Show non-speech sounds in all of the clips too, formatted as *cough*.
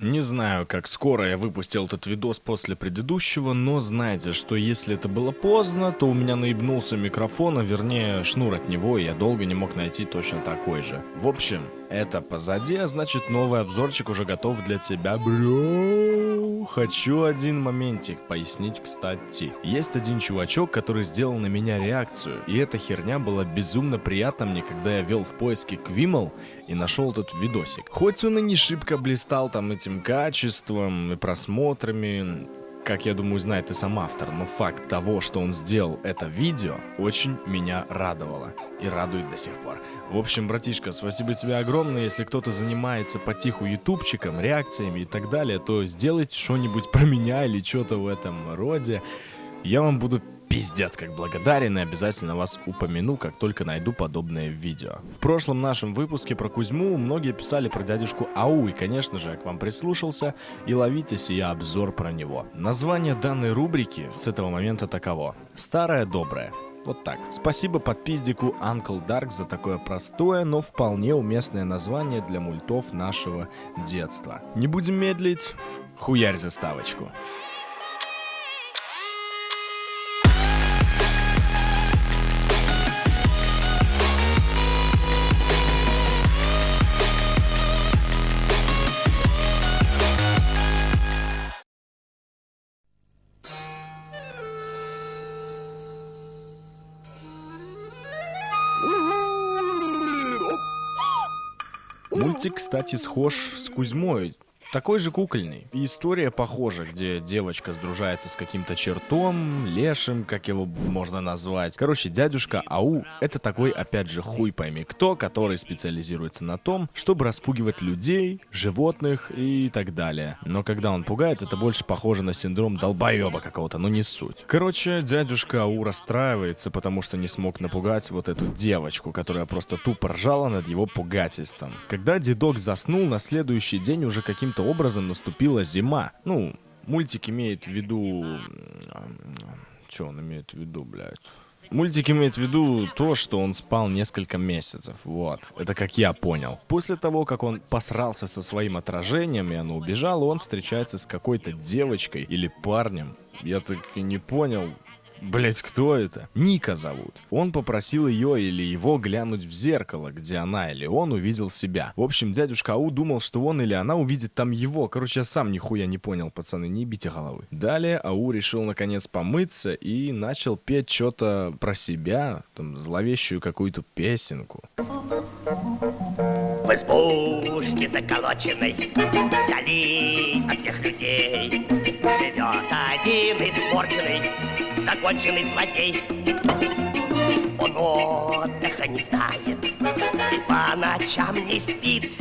Не знаю, как скоро я выпустил этот видос после предыдущего, но знайте, что если это было поздно, то у меня наебнулся микрофон, а вернее шнур от него, и я долго не мог найти точно такой же. В общем, это позади, а значит новый обзорчик уже готов для тебя, бро. Хочу один моментик пояснить, кстати. Есть один чувачок, который сделал на меня реакцию, и эта херня была безумно приятна мне, когда я вел в поиске Квимл и нашел этот видосик. Хоть он и не шибко блистал там этим качеством и просмотрами, как я думаю, знает и сам автор, но факт того, что он сделал это видео, очень меня радовало и радует до сих пор. В общем, братишка, спасибо тебе огромное. Если кто-то занимается потиху ютубчиком, реакциями и так далее, то сделайте что-нибудь про меня или что-то в этом роде. Я вам буду пиздец как благодарен и обязательно вас упомяну, как только найду подобное видео. В прошлом нашем выпуске про Кузьму многие писали про дядюшку Ау, и конечно же я к вам прислушался, и ловите сия обзор про него. Название данной рубрики с этого момента таково. Старое доброе. Вот так. Спасибо подпиздику Uncle Dark за такое простое, но вполне уместное название для мультов нашего детства. Не будем медлить, хуярь заставочку. Мультик, кстати, схож с Кузьмой, такой же кукольный. История похожа, где девочка сдружается с каким-то чертом, лешим, как его можно назвать. Короче, дядюшка Ау — это такой, опять же, хуй пойми кто, который специализируется на том, чтобы распугивать людей, животных и так далее. Но когда он пугает, это больше похоже на синдром долбоеба какого-то, но не суть. Короче, дядюшка Ау расстраивается, потому что не смог напугать вот эту девочку, которая просто тупо ржала над его пугательством. Когда дедок заснул, на следующий день уже каким-то каким-то образом наступила зима. Ну, мультик имеет в виду... Что он имеет в виду, блядь? Мультик имеет в виду то, что он спал несколько месяцев, вот. Это как я понял. После того, как он посрался со своим отражением, и оно убежало, он встречается с какой-то девочкой или парнем. Я так и не понял, Блять, кто это? Ника зовут. Он попросил ее или его глянуть в зеркало, где она или он увидел себя. В общем, дядюшка Ау думал, что он или она увидит там его. Короче, я сам нихуя не понял, пацаны, не бейте головы. Далее Ау решил наконец помыться и начал петь что-то про себя, там, зловещую какую-то песенку. В избушке заколоченной, вдали от всех людей, живет один испорченный законченный злодей. Он отдыха не знает, по ночам не спит.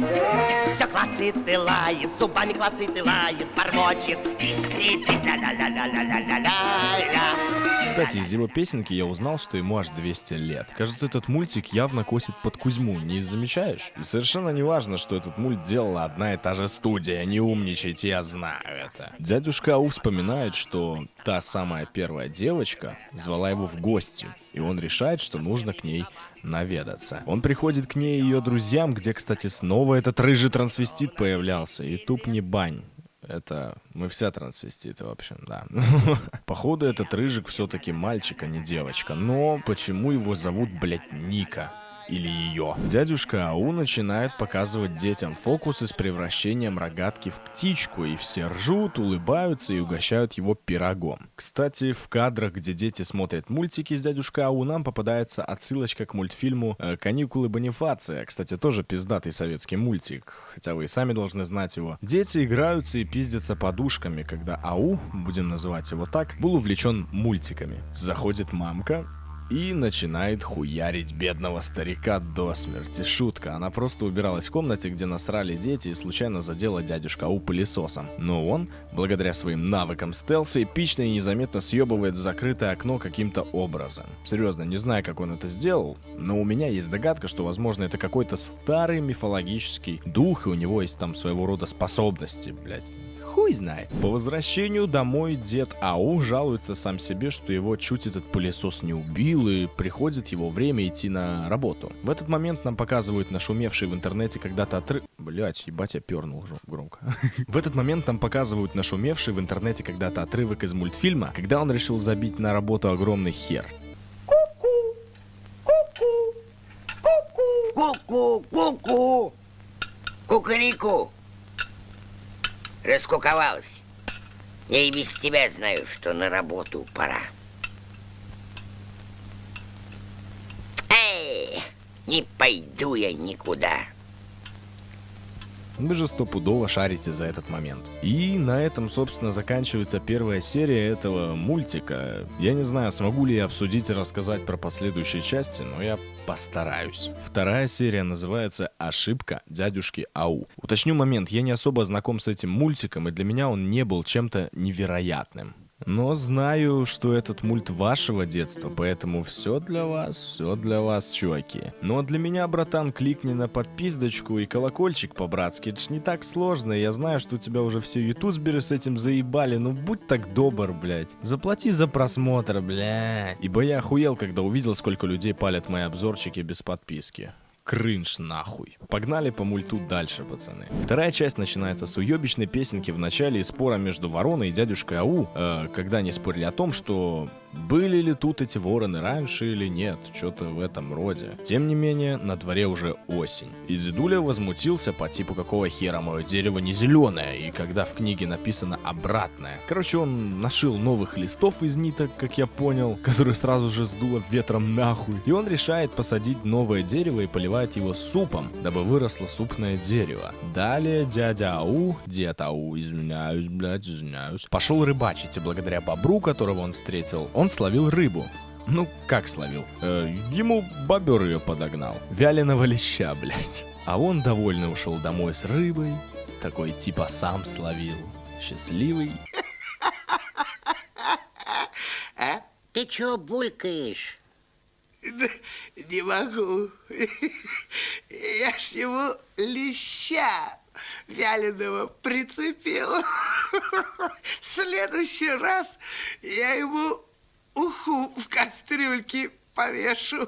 Все клацает и лает, зубами клацает и лает, бормочет и скрипит. Ля-ля-ля-ля-ля-ля-ля-ля. Кстати, из его песенки я узнал, что ему аж 200 лет. Кажется, этот мультик явно косит под Кузьму, не замечаешь? И совершенно не важно, что этот мульт делала одна и та же студия, не умничайте, я знаю это. Дядюшка Ау вспоминает, что та самая первая девочка звала его в гости, и он решает, что нужно к ней наведаться. Он приходит к ней и ее друзьям, где, кстати, снова этот рыжий трансвестит появлялся, и туп не бань. Это мы все трансвеститы, в общем, да. *laughs* Походу, этот рыжик все-таки мальчик, а не девочка. Но почему его зовут, блядь, Ника? Или ее. Дядюшка Ау начинает показывать детям фокусы с превращением рогатки в птичку, и все ржут, улыбаются и угощают его пирогом. Кстати, в кадрах, где дети смотрят мультики с дядюшкой Ау, нам попадается отсылочка к мультфильму э, «Каникулы Бонифация». Кстати, тоже пиздатый советский мультик, хотя вы и сами должны знать его. Дети играются и пиздятся подушками, когда Ау, будем называть его так, был увлечен мультиками. Заходит мамка, и начинает хуярить бедного старика до смерти. Шутка, она просто убиралась в комнате, где насрали дети и случайно задела дядюшка У пылесосом. Но он, благодаря своим навыкам стелса, эпично и незаметно съебывает в закрытое окно каким-то образом. Серьезно, не знаю, как он это сделал, но у меня есть догадка, что, возможно, это какой-то старый мифологический дух, и у него есть там своего рода способности, блядь хуй знает. По возвращению домой дед Ау жалуется сам себе, что его чуть этот пылесос не убил и приходит его время идти на работу. В этот момент нам показывают нашумевший в интернете когда-то отрыв... Блять, ебать, я пернул уже громко. *laughs* В этот момент нам показывают нашумевший в интернете когда-то отрывок из мультфильма, когда он решил забить на работу огромный хер. Ку-ку, ку-ку, кукареку. Раскуковалась. Я и без тебя знаю, что на работу пора. Эй, не пойду я никуда. Вы же стопудово шарите за этот момент. И на этом, собственно, заканчивается первая серия этого мультика. Я не знаю, смогу ли я обсудить и рассказать про последующие части, но я постараюсь. Вторая серия называется «Ошибка дядюшки Ау». Уточню момент, я не особо знаком с этим мультиком, и для меня он не был чем-то невероятным. Но знаю, что этот мульт вашего детства, поэтому все для вас, все для вас, чуваки. А для меня, братан, кликни на подписочку и колокольчик по-братски. Это ж не так сложно, я знаю, что у тебя уже все ютуберы с этим заебали, ну будь так добр, блядь. Заплати за просмотр, блядь. Ибо я охуел, когда увидел, сколько людей палят мои обзорчики без подписки кринж нахуй. Погнали по мульту дальше, пацаны. Вторая часть начинается с уебищной песенки в начале и спора между вороной и дядюшкой Ау, э, когда они спорили о том, что были ли тут эти вороны раньше или нет, что-то в этом роде. Тем не менее, на дворе уже осень. И Зидуля возмутился по типу какого хера мое дерево не зеленое, и когда в книге написано обратное. Короче, он нашил новых листов из ниток, как я понял, которые сразу же сдуло ветром нахуй. И он решает посадить новое дерево и поливает его супом, дабы выросло супное дерево. Далее дядя Ау, дед Ау, извиняюсь, блядь, извиняюсь, пошел рыбачить, и благодаря бобру, которого он встретил, он словил рыбу. Ну, как словил? Э, ему бобер ее подогнал. Вяленого леща, блядь. А он довольно ушел домой с рыбой. Такой типа сам словил. Счастливый. А? Ты чё булькаешь? Да не могу. Я ж ему леща вяленого прицепил. В следующий раз я ему уху в кастрюльке повешу.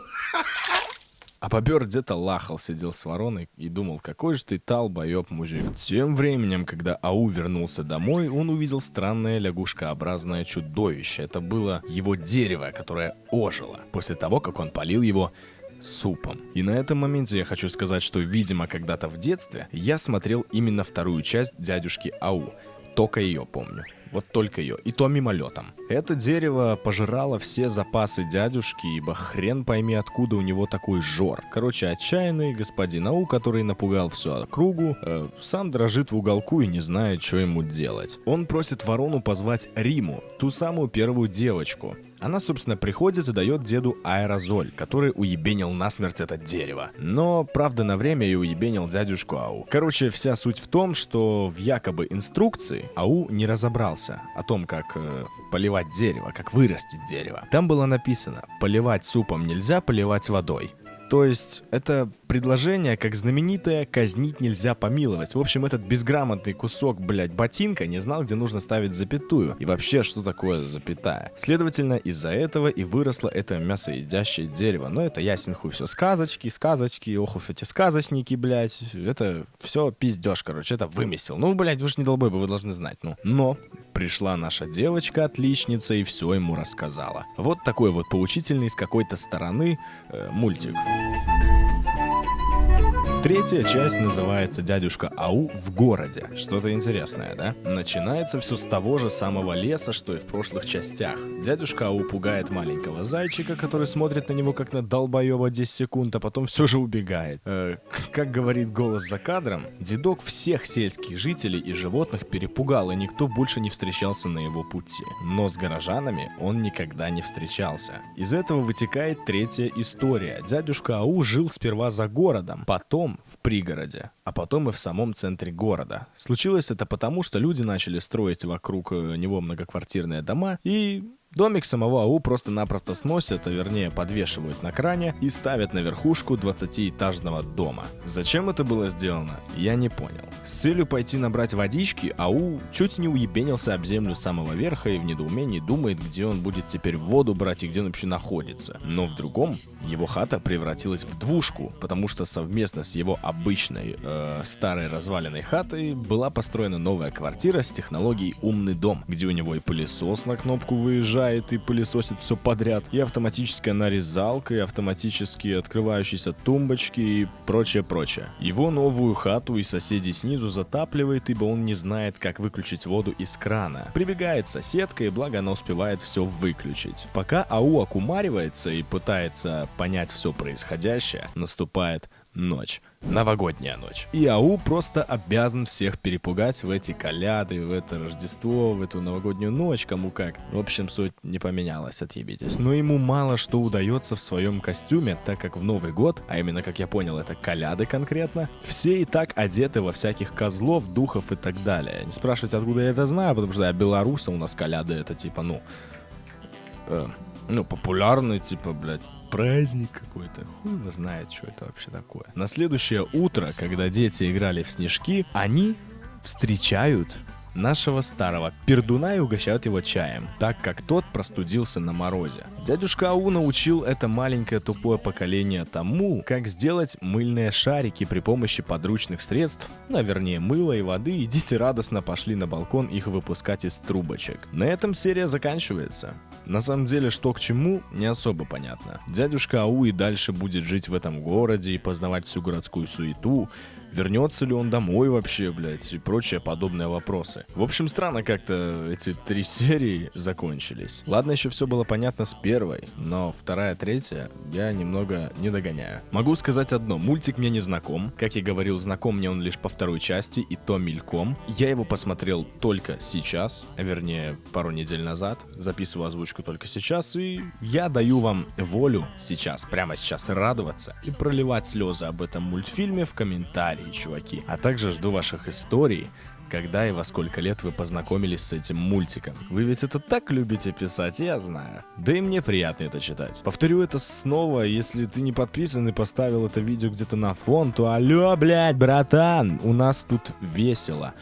А бобер где-то лахал, сидел с вороной и думал, какой же ты талбоеб мужик. Тем временем, когда Ау вернулся домой, он увидел странное лягушкообразное чудовище. Это было его дерево, которое ожило после того, как он полил его супом. И на этом моменте я хочу сказать, что, видимо, когда-то в детстве я смотрел именно вторую часть дядюшки Ау. Только ее помню. Вот только ее. И то мимолетом. Это дерево пожирало все запасы дядюшки, ибо хрен пойми, откуда у него такой жор. Короче, отчаянный господин Ау, который напугал всю округу, э, сам дрожит в уголку и не знает, что ему делать. Он просит ворону позвать Риму, ту самую первую девочку. Она, собственно, приходит и дает деду аэрозоль, который уебенил насмерть это дерево. Но, правда, на время и уебенил дядюшку Ау. Короче, вся суть в том, что в якобы инструкции Ау не разобрался о том, как э, поливать дерево, как вырастить дерево. Там было написано, поливать супом нельзя, поливать водой. То есть это предложение, как знаменитое «казнить нельзя помиловать». В общем, этот безграмотный кусок, блядь, ботинка не знал, где нужно ставить запятую. И вообще, что такое запятая. Следовательно, из-за этого и выросло это мясоедящее дерево. Но это ясен хуй все. Сказочки, сказочки, ох уж эти сказочники, блядь. Это все пиздеж, короче, это вымысел. Ну, блядь, вы же не долбой вы должны знать. Ну, но пришла наша девочка-отличница и все ему рассказала. Вот такой вот поучительный с какой-то стороны э, мультик. Третья часть называется «Дядюшка Ау в городе». Что-то интересное, да? Начинается все с того же самого леса, что и в прошлых частях. Дядюшка Ау пугает маленького зайчика, который смотрит на него как на долбоеба 10 секунд, а потом все же убегает. Э, как говорит голос за кадром, дедок всех сельских жителей и животных перепугал, и никто больше не встречался на его пути. Но с горожанами он никогда не встречался. Из этого вытекает третья история. Дядюшка Ау жил сперва за городом, потом в пригороде, а потом и в самом центре города. Случилось это потому, что люди начали строить вокруг э, него многоквартирные дома, и Домик самого АУ просто-напросто сносят, а вернее подвешивают на кране и ставят на верхушку 20-этажного дома. Зачем это было сделано, я не понял. С целью пойти набрать водички, АУ чуть не уебенился об землю самого верха и в недоумении думает, где он будет теперь воду брать и где он вообще находится. Но в другом, его хата превратилась в двушку, потому что совместно с его обычной э, старой разваленной хатой была построена новая квартира с технологией «Умный дом», где у него и пылесос на кнопку выезжает и пылесосит все подряд, и автоматическая нарезалка, и автоматически открывающиеся тумбочки и прочее-прочее. Его новую хату и соседей снизу затапливает, ибо он не знает, как выключить воду из крана. Прибегает соседка, и благо она успевает все выключить. Пока АУ окумаривается и пытается понять все происходящее, наступает ночь. Новогодняя ночь. И АУ просто обязан всех перепугать в эти коляды, в это Рождество, в эту новогоднюю ночь, кому как. В общем, суть не поменялась, отъебитесь. Но ему мало что удается в своем костюме, так как в Новый год, а именно, как я понял, это коляды конкретно, все и так одеты во всяких козлов, духов и так далее. Не спрашивайте, откуда я это знаю, потому что я белоруса, у нас коляды это типа, ну, э, ну, популярный, типа, блядь, праздник какой-то. Хуй его знает, что это вообще такое. На следующее утро, когда дети играли в снежки, они встречают нашего старого пердуна и угощают его чаем, так как тот простудился на морозе. Дядюшка Ау научил это маленькое тупое поколение тому, как сделать мыльные шарики при помощи подручных средств, ну, вернее мыла и воды, и дети радостно пошли на балкон их выпускать из трубочек. На этом серия заканчивается. На самом деле, что к чему, не особо понятно. Дядюшка Ау и дальше будет жить в этом городе и познавать всю городскую суету, вернется ли он домой вообще, блядь, и прочие подобные вопросы. В общем, странно как-то эти три серии закончились. Ладно, еще все было понятно с первой, но вторая, третья я немного не догоняю. Могу сказать одно, мультик мне не знаком. Как я говорил, знаком мне он лишь по второй части, и то мельком. Я его посмотрел только сейчас, а вернее, пару недель назад. Записываю озвучку только сейчас, и я даю вам волю сейчас, прямо сейчас радоваться и проливать слезы об этом мультфильме в комментариях комментарии, чуваки. А также жду ваших историй, когда и во сколько лет вы познакомились с этим мультиком. Вы ведь это так любите писать, я знаю. Да и мне приятно это читать. Повторю это снова, если ты не подписан и поставил это видео где-то на фон, то алло, блядь, братан, у нас тут весело.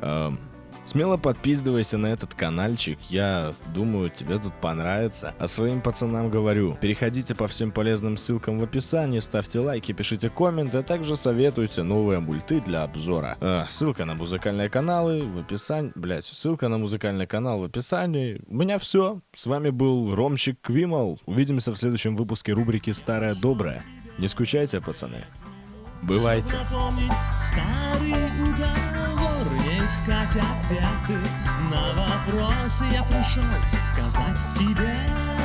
Эм, Смело подписывайся на этот каналчик, я думаю, тебе тут понравится. А своим пацанам говорю, переходите по всем полезным ссылкам в описании, ставьте лайки, пишите комменты, а также советуйте новые мульты для обзора. А, ссылка на музыкальные каналы в описании, блять, ссылка на музыкальный канал в описании. У меня все, с вами был Ромчик Квимал, увидимся в следующем выпуске рубрики «Старая добрая». Не скучайте, пацаны. Бывайте. Старый искать ответы на вопросы я пришел сказать тебе.